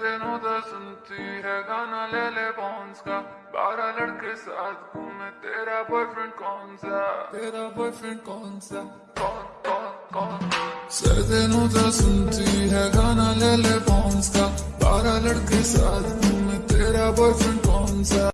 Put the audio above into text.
दिनों दा सुनती है गाना ले ले बॉन्स का बारह लड़के साथ घूमे तेरा बॉयफ्रेंड कौन सा? तेरा बॉयफ्रेंड कौन सा? कौन कौन कौन? सर दिनों दा सुनती है गाना ले ले बॉन्स का बारह लड़के साथ घूमे तेरा बॉयफ्रेंड कौन सा?